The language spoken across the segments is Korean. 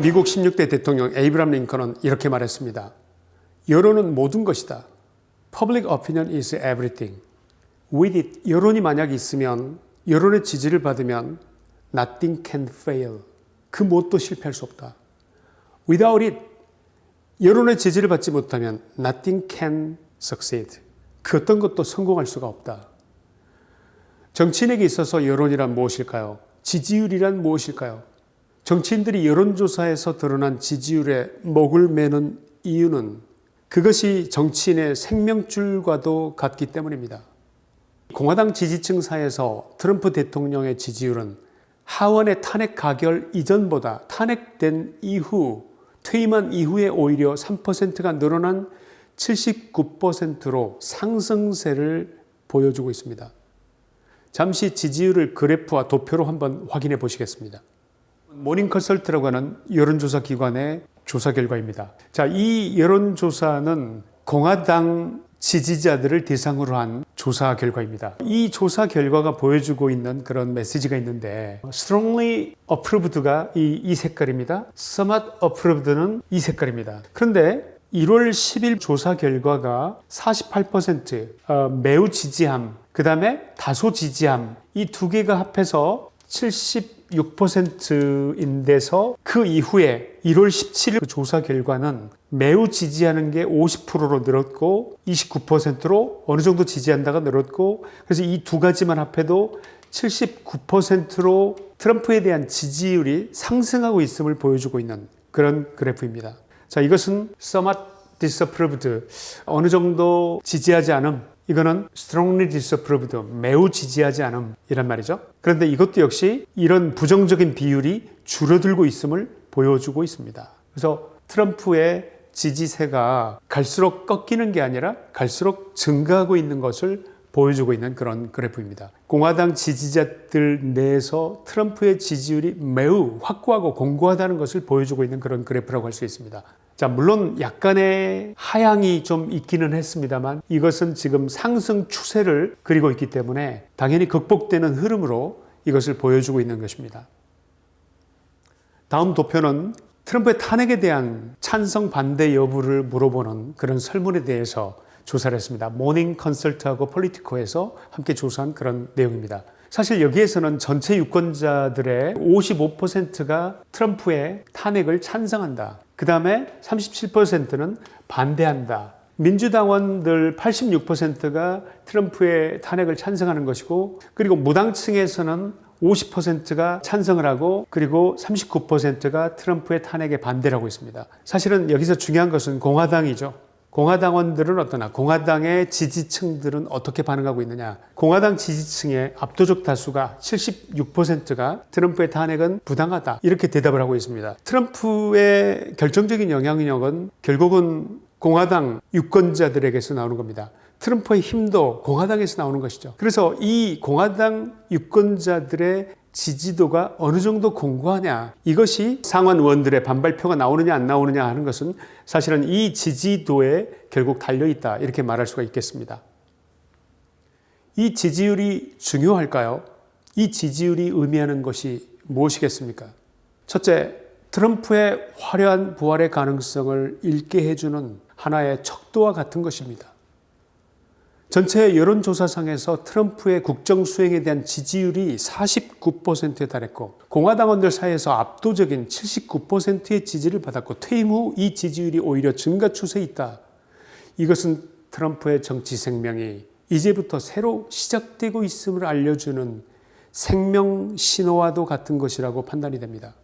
미국 16대 대통령 에이브람 링컨은 이렇게 말했습니다. 여론은 모든 것이다. Public opinion is everything. With it, 여론이 만약 있으면 여론의 지지를 받으면 nothing can fail. 그 무엇도 실패할 수 없다. Without it, 여론의 지지를 받지 못하면 nothing can succeed. 그 어떤 것도 성공할 수가 없다. 정치인에게 있어서 여론이란 무엇일까요? 지지율이란 무엇일까요? 정치인들이 여론조사에서 드러난 지지율에 목을 매는 이유는 그것이 정치인의 생명줄과도 같기 때문입니다. 공화당 지지층 사이에서 트럼프 대통령의 지지율은 하원의 탄핵 가결 이전보다 탄핵된 이후 퇴임한 이후에 오히려 3%가 늘어난 79%로 상승세를 보여주고 있습니다. 잠시 지지율을 그래프와 도표로 한번 확인해 보시겠습니다. Morning Consult라고 하는 여론조사 기관의 조사 결과입니다. 자, 이 여론조사는 공화당 지지자들을 대상으로 한 조사 결과입니다. 이 조사 결과가 보여주고 있는 그런 메시지가 있는데 strongly approved가 이, 이 색깔입니다. somewhat approved는 이 색깔입니다. 그런데 1월 10일 조사 결과가 48% 어, 매우 지지함, 그 다음에 다소 지지함 이 두 개가 합해서 76%인데서 그 이후에 1월 17일 그 조사 결과는 매우 지지하는 게 50%로 늘었고 29%로 어느 정도 지지한다가 늘었고 그래서 이 두 가지만 합해도 79%로 트럼프에 대한 지지율이 상승하고 있음을 보여주고 있는 그런 그래프입니다. 자, 이것은 somewhat disapproved 어느 정도 지지하지 않음 이거는 strongly disapproved 매우 지지하지 않음 이란 말이죠. 그런데 이것도 역시 이런 부정적인 비율이 줄어들고 있음을 보여주고 있습니다. 그래서 트럼프의 지지세가 갈수록 꺾이는 게 아니라 갈수록 증가하고 있는 것을 보여주고 있는 그런 그래프입니다. 공화당 지지자들 내에서 트럼프의 지지율이 매우 확고하고 공고하다는 것을 보여주고 있는 그런 그래프라고 할 수 있습니다. 자, 물론 약간의 하향이 좀 있기는 했습니다만 이것은 지금 상승 추세를 그리고 있기 때문에 당연히 극복되는 흐름으로 이것을 보여주고 있는 것입니다. 다음 도표는 트럼프의 탄핵에 대한 찬성 반대 여부를 물어보는 그런 설문에 대해서 조사를 했습니다. Morning Consult하고 Politico에서 함께 조사한 그런 내용입니다. 사실 여기에서는 전체 유권자들의 55%가 트럼프의 탄핵을 찬성한다. 그 다음에 37%는 반대한다. 민주당원들 86%가 트럼프의 탄핵을 찬성하는 것이고 그리고 무당층에서는 50%가 찬성을 하고 그리고 39%가 트럼프의 탄핵에 반대를 하고 있습니다. 사실은 여기서 중요한 것은 공화당이죠. 공화당원들은 어떠나 공화당의 지지층들은 어떻게 반응하고 있느냐. 공화당 지지층의 압도적 다수가 76%가 트럼프의 탄핵은 부당하다. 이렇게 대답을 하고 있습니다. 트럼프의 결정적인 영향력은 결국은 공화당 유권자들에게서 나오는 겁니다. 트럼프의 힘도 공화당에서 나오는 것이죠. 그래서 이 공화당 유권자들의 지지도가 어느 정도 공고하냐 이것이 상원 의원들의 반발표가 나오느냐 안 나오느냐 하는 것은 사실은 이 지지도에 결국 달려있다 이렇게 말할 수가 있겠습니다. 이 지지율이 중요할까요? 이 지지율이 의미하는 것이 무엇이겠습니까? 첫째, 트럼프의 화려한 부활의 가능성을 잃게 해주는 하나의 척도와 같은 것입니다. 전체 여론조사상에서 트럼프의 국정 수행에 대한 지지율이 49%에 달했고 공화당원들 사이에서 압도적인 79%의 지지를 받았고 퇴임 후 이 지지율이 오히려 증가 추세에 있다. 이것은 트럼프의 정치 생명이 이제부터 새로 시작되고 있음을 알려주는 생명 신호와도 같은 것이라고 판단이 됩니다.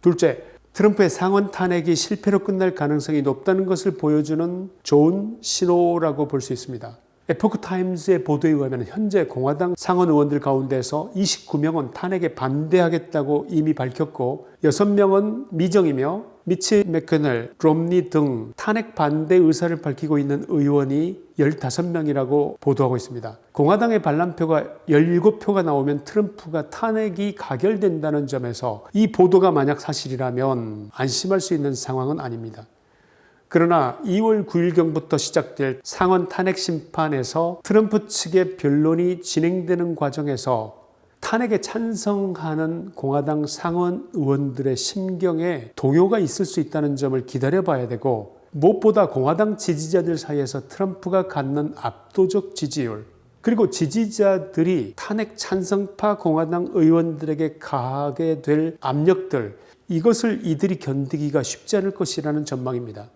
둘째, 트럼프의 상원 탄핵이 실패로 끝날 가능성이 높다는 것을 보여주는 좋은 신호라고 볼 수 있습니다. Epoch Times의 보도에 의하면 현재 공화당 상원 의원들 가운데서 29명은 탄핵에 반대하겠다고 이미 밝혔고 6명은 미정이며 미치 맥커넬, 롬니 등 탄핵 반대 의사를 밝히고 있는 의원이 15명이라고 보도하고 있습니다. 공화당의 반란표가 17표가 나오면 트럼프가 탄핵이 가결된다는 점에서 이 보도가 만약 사실이라면 안심할 수 있는 상황은 아닙니다. 그러나 2월 9일경부터 시작될 상원 탄핵 심판에서 트럼프 측의 변론이 진행되는 과정에서 탄핵에 찬성하는 공화당 상원 의원들의 심경에 동요가 있을 수 있다는 점을 기다려봐야 되고 무엇보다 공화당 지지자들 사이에서 트럼프가 갖는 압도적 지지율 그리고 지지자들이 탄핵 찬성파 공화당 의원들에게 가하게 될 압력들 이것을 이들이 견디기가 쉽지 않을 것이라는 전망입니다.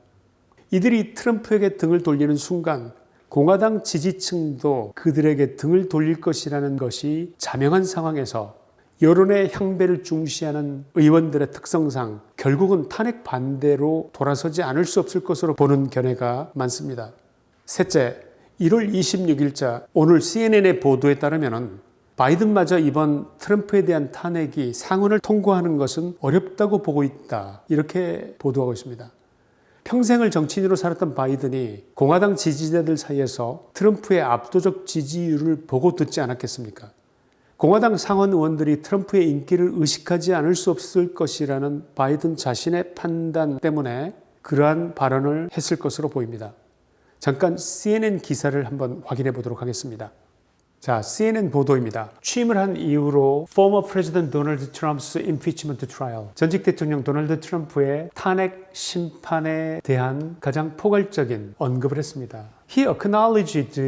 이들이 트럼프에게 등을 돌리는 순간 공화당 지지층도 그들에게 등을 돌릴 것이라는 것이 자명한 상황에서 여론의 향배를 중시하는 의원들의 특성상 결국은 탄핵 반대로 돌아서지 않을 수 없을 것으로 보는 견해가 많습니다. 셋째, 1월 26일자 오늘 CNN의 보도에 따르면 바이든마저 이번 트럼프에 대한 탄핵이 상원을 통과하는 것은 어렵다고 보고 있다. 이렇게 보도하고 있습니다. 평생을 정치인으로 살았던 바이든이 공화당 지지자들 사이에서 트럼프의 압도적 지지율을 보고 듣지 않았겠습니까? 공화당 상원 의원들이 트럼프의 인기를 의식하지 않을 수 없을 것이라는 바이든 자신의 판단 때문에 그러한 발언을 했을 것으로 보입니다. 잠깐 CNN 기사를 한번 확인해 보도록 하겠습니다. 자, CNN 보도입니다. 취임을 한 이후로 former President Donald Trump's impeachment trial, 전직 대통령 도널드 트럼프의 탄핵 심판에 대한 가장 포괄적인 언급을 했습니다. He acknowledged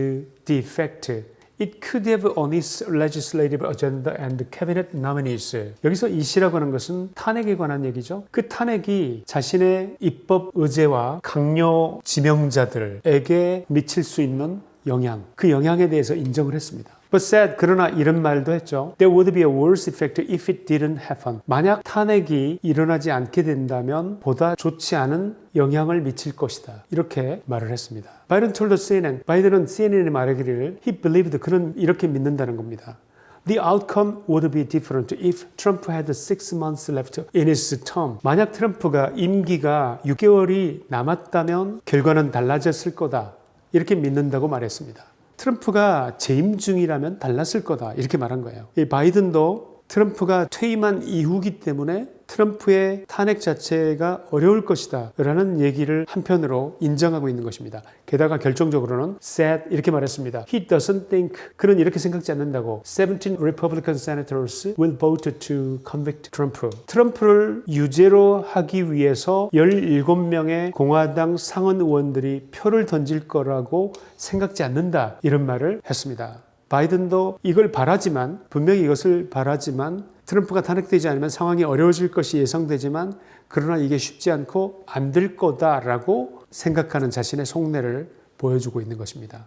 the fact It could have on its legislative agenda and cabinet nominees. 여기서 이 시라고 하는 것은 탄핵에 관한 얘기죠. 그 탄핵이 자신의 입법 의제와 강요 지명자들에게 미칠 수 있는 영향, 그 영향에 대해서 인정을 했습니다. But said, 그러나 이런 말도 했죠. There would be a worse effect if it didn't happen. 만약 탄핵이 일어나지 않게 된다면 보다 좋지 않은 영향을 미칠 것이다. 이렇게 말을 했습니다. 바이든 told CNN, 바이든은 CNN에 말하기를 he believed 그는 이렇게 믿는다는 겁니다. The outcome would be different if Trump had six months left in his term. 만약 트럼프가 임기가 6개월이 남았다면 결과는 달라졌을 거다. 이렇게 믿는다고 말했습니다. 트럼프가 재임 중이라면 달랐을 거다 이렇게 말한 거예요. 바이든도 트럼프가 퇴임한 이후기 때문에 트럼프의 탄핵 자체가 어려울 것이다 라는 얘기를 한편으로 인정하고 있는 것입니다. 게다가 결정적으로는 said 이렇게 말했습니다. He doesn't think 그는 이렇게 생각지 않는다고 17 Republican senators will vote to convict Trump. 트럼프를 유죄로 하기 위해서 17명의 공화당 상원 의원들이 표를 던질 거라고 생각지 않는다 이런 말을 했습니다. 바이든도 이걸 바라지만 분명히 이것을 바라지만 트럼프가 탄핵되지 않으면 상황이 어려워질 것이 예상되지만 그러나 이게 쉽지 않고 안 될 거다라고 생각하는 자신의 속내를 보여주고 있는 것입니다.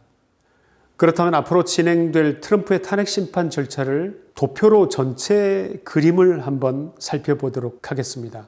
그렇다면 앞으로 진행될 트럼프의 탄핵 심판 절차를 도표로 전체 그림을 한번 살펴보도록 하겠습니다.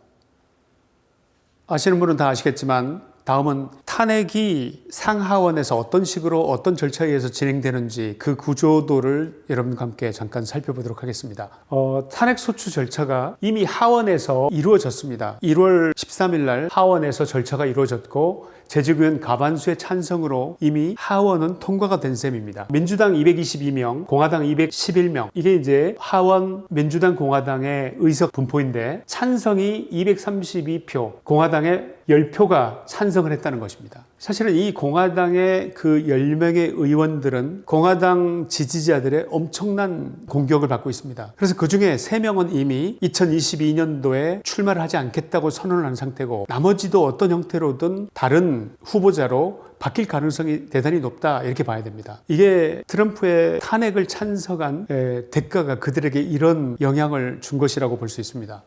아시는 분은 다 아시겠지만 다음은 탄핵이 상하원에서 어떤 식으로 어떤 절차에 의해서 진행되는지 그 구조도를 여러분과 함께 잠깐 살펴보도록 하겠습니다. 어, 탄핵 소추 절차가 이미 하원에서 이루어졌습니다. 1월 13일 날 하원에서 절차가 이루어졌고 제주교원 가반수의 찬성으로 이미 하원은 통과가 된 셈입니다. 민주당 222명, 공화당 211명. 이게 이제 하원 민주당 공화당의 의석 분포인데 찬성이 232표, 공화당의 10표가 찬성을 했다는 것입니다. 사실은 이 공화당의 그 10명의 의원들은 공화당 지지자들의 엄청난 공격을 받고 있습니다. 그래서 그 중에 3명은 이미 2022년도에 출마를 하지 않겠다고 선언을 한 상태고 나머지도 어떤 형태로든 다른 후보자로 바뀔 가능성이 대단히 높다 이렇게 봐야 됩니다. 이게 트럼프의 탄핵을 찬성한 대가가 그들에게 이런 영향을 준 것이라고 볼 수 있습니다.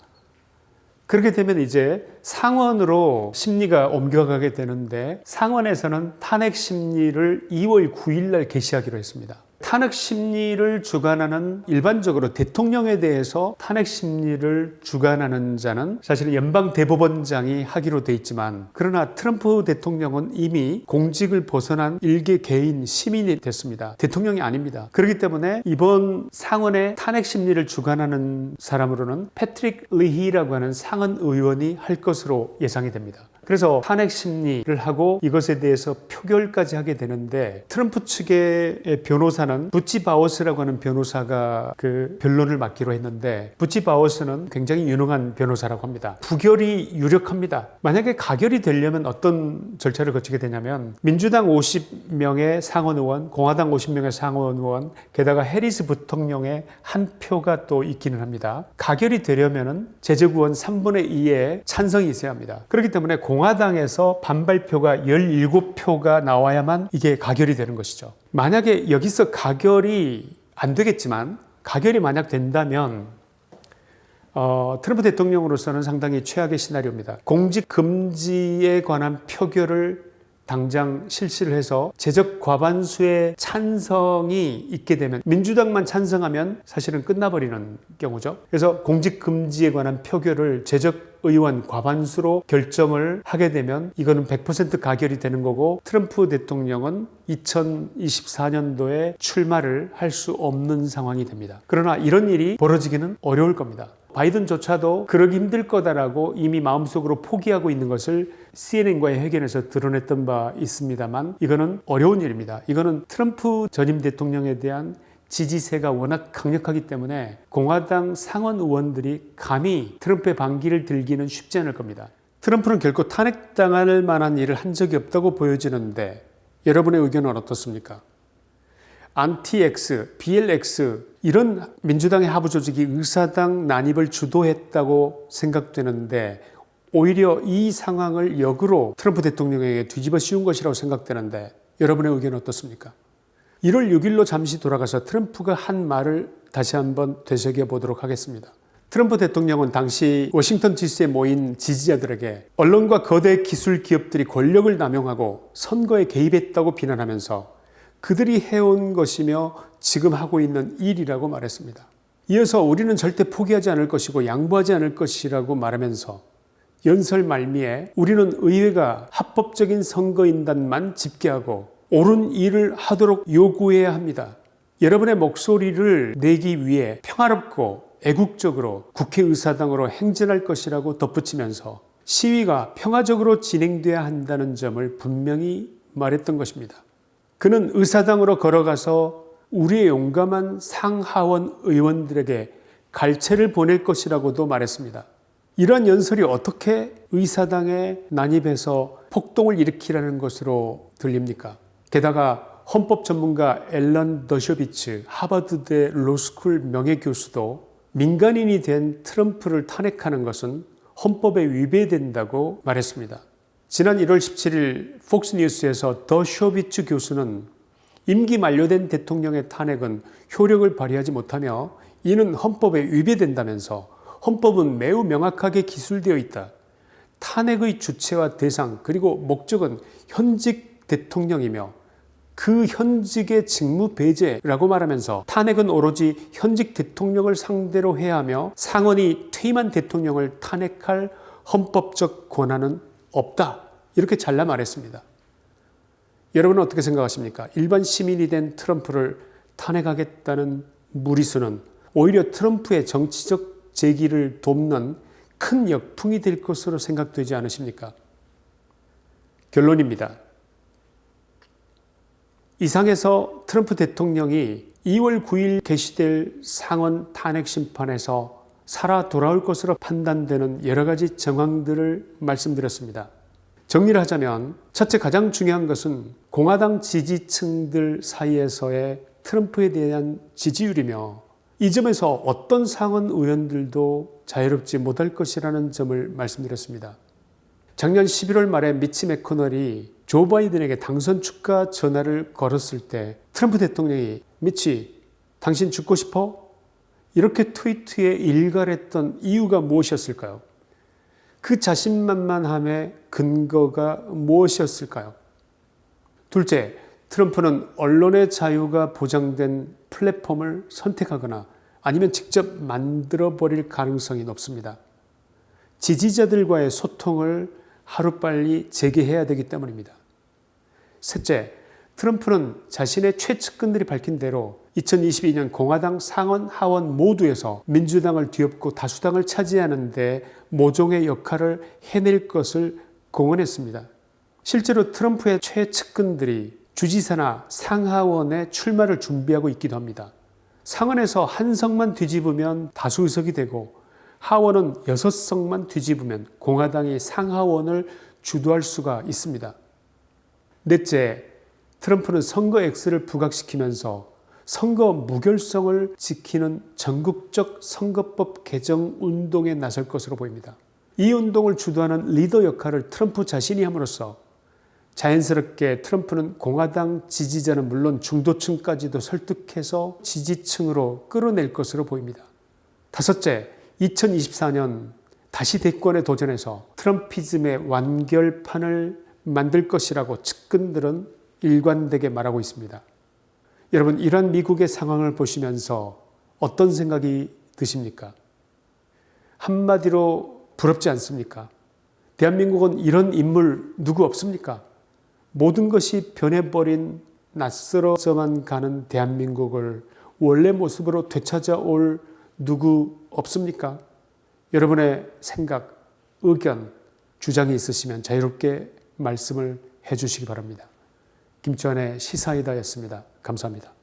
그렇게 되면 이제 상원으로 심리가 옮겨가게 되는데 상원에서는 탄핵 심리를 2월 9일 날 개시하기로 했습니다. 탄핵 심리를 주관하는 일반적으로 대통령에 대해서 탄핵 심리를 주관하는 자는 사실 연방 대법원장이 하기로 돼 있지만 그러나 트럼프 대통령은 이미 공직을 벗어난 일개 개인 시민이 됐습니다. 대통령이 아닙니다. 그렇기 때문에 이번 상원의 탄핵 심리를 주관하는 사람으로는 패트릭 리히라고 하는 상원 의원이 할 것으로 예상이 됩니다. 그래서 탄핵 심리를 하고 이것에 대해서 표결까지 하게 되는데 트럼프 측의 변호사는 부치 바워스라고 하는 변호사가 그 변론을 맡기로 했는데 부치 바워스는 굉장히 유능한 변호사라고 합니다. 부결이 유력합니다. 만약에 가결이 되려면 어떤 절차를 거치게 되냐면 민주당 50명의 상원 의원, 공화당 50명의 상원 의원, 게다가 해리스 부통령의 한 표가 또 있기는 합니다. 가결이 되려면 은 제적 의원 3분의 2의 찬성이 있어야 합니다. 그렇기 때문에 공 화당에서 반발표가 17표가 나와야만 이게 가결이 되는 것이죠. 만약에 여기서 가결이 안 되겠지만 가결이 만약 된다면 어, 트럼프 대통령으로서는 상당히 최악의 시나리오입니다. 공직 금지에 관한 표결을 당장 실시를 해서 제적 과반수의 찬성이 있게 되면 민주당만 찬성하면 사실은 끝나버리는 경우죠. 그래서 공직 금지에 관한 표결을 제적 의원 과반수로 결정을 하게 되면 이거는 100% 가결이 되는 거고 트럼프 대통령은 2024년도에 출마를 할 수 없는 상황이 됩니다. 그러나 이런 일이 벌어지기는 어려울 겁니다. 바이든조차도 그러기 힘들 거다라고 이미 마음속으로 포기하고 있는 것을 CNN과의 회견에서 드러냈던 바 있습니다만 이거는 어려운 일입니다. 이거는 트럼프 전임 대통령에 대한 지지세가 워낙 강력하기 때문에 공화당 상원 의원들이 감히 트럼프의 반기를 들기는 쉽지 않을 겁니다. 트럼프는 결코 탄핵당할 만한 일을 한 적이 없다고 보여지는데 여러분의 의견은 어떻습니까? 안티X, BLX 이런 민주당의 하부 조직이 의사당 난입을 주도했다고 생각되는데 오히려 이 상황을 역으로 트럼프 대통령에게 뒤집어 씌운 것이라고 생각되는데 여러분의 의견은 어떻습니까? 1월 6일로 잠시 돌아가서 트럼프가 한 말을 다시 한번 되새겨 보도록 하겠습니다. 트럼프 대통령은 당시 워싱턴 DC에 모인 지지자들에게 언론과 거대 기술 기업들이 권력을 남용하고 선거에 개입했다고 비난하면서 그들이 해온 것이며 지금 하고 있는 일이라고 말했습니다. 이어서 우리는 절대 포기하지 않을 것이고 양보하지 않을 것이라고 말하면서 연설 말미에 우리는 의회가 합법적인 선거인단만 집계하고 옳은 일을 하도록 요구해야 합니다. 여러분의 목소리를 내기 위해 평화롭고 애국적으로 국회의사당으로 행진할 것이라고 덧붙이면서 시위가 평화적으로 진행돼야 한다는 점을 분명히 말했던 것입니다. 그는 의사당으로 걸어가서 우리의 용감한 상하원 의원들에게 갈채를 보낼 것이라고도 말했습니다. 이러한 연설이 어떻게 의사당에 난입해서 폭동을 일으키라는 것으로 들립니까? 게다가 헌법 전문가 앨런 더쇼비츠 하버드대 로스쿨 명예교수도 민간인이 된 트럼프를 탄핵하는 것은 헌법에 위배된다고 말했습니다. 지난 1월 17일 폭스뉴스에서 더 쇼비츠 교수는 임기 만료된 대통령의 탄핵은 효력을 발휘하지 못하며 이는 헌법에 위배된다면서 헌법은 매우 명확하게 기술되어 있다. 탄핵의 주체와 대상 그리고 목적은 현직 대통령이며 그 현직의 직무 배제라고 말하면서 탄핵은 오로지 현직 대통령을 상대로 해야 하며 상원이 퇴임한 대통령을 탄핵할 헌법적 권한은 없다. 이렇게 잘라 말했습니다. 여러분은 어떻게 생각하십니까? 일반 시민이 된 트럼프를 탄핵하겠다는 무리수는 오히려 트럼프의 정치적 재기를 돕는 큰 역풍이 될 것으로 생각되지 않으십니까? 결론입니다. 이상에서 트럼프 대통령이 2월 9일 개시될 상원 탄핵 심판에서 살아 돌아올 것으로 판단되는 여러 가지 정황들을 말씀드렸습니다. 정리를 하자면 첫째 가장 중요한 것은 공화당 지지층들 사이에서의 트럼프에 대한 지지율이며 이 점에서 어떤 상원 의원들도 자유롭지 못할 것이라는 점을 말씀드렸습니다. 작년 11월 말에 미치 맥코널이 조 바이든에게 당선 축하 전화를 걸었을 때 트럼프 대통령이 미치 당신 죽고 싶어? 이렇게 트위트에 일갈했던 이유가 무엇이었을까요? 그 자신만만함의 근거가 무엇이었을까요? 둘째, 트럼프는 언론의 자유가 보장된 플랫폼을 선택하거나 아니면 직접 만들어버릴 가능성이 높습니다. 지지자들과의 소통을 하루빨리 재개해야 되기 때문입니다. 셋째, 트럼프는 자신의 최측근들이 밝힌 대로 2022년 공화당 상원 하원 모두에서 민주당을 뒤엎고 다수당을 차지하는 데 모종의 역할을 해낼 것을 공언했습니다. 실제로 트럼프의 최측근들이 주지사나 상하원에 출마를 준비하고 있기도 합니다. 상원에서 한 석만 뒤집으면 다수 의석이 되고 하원은 여섯 석만 뒤집으면 공화당이 상하원을 주도할 수가 있습니다. 넷째, 트럼프는 선거 X를 부각시키면서 선거 무결성을 지키는 전국적 선거법 개정 운동에 나설 것으로 보입니다. 이 운동을 주도하는 리더 역할을 트럼프 자신이 함으로써 자연스럽게 트럼프는 공화당 지지자는 물론 중도층까지도 설득해서 지지층으로 끌어낼 것으로 보입니다. 다섯째, 2024년 다시 대권에 도전해서 트럼피즘의 완결판을 만들 것이라고 측근들은 일관되게 말하고 있습니다. 여러분, 이런 미국의 상황을 보시면서 어떤 생각이 드십니까? 한마디로 부럽지 않습니까? 대한민국은 이런 인물 누구 없습니까? 모든 것이 변해버린 낯설어져만 가는 대한민국을 원래 모습으로 되찾아올 누구 없습니까? 여러분의 생각, 의견, 주장이 있으시면 자유롭게 말씀을 해주시기 바랍니다. 김치환의 시사이다였습니다. 감사합니다.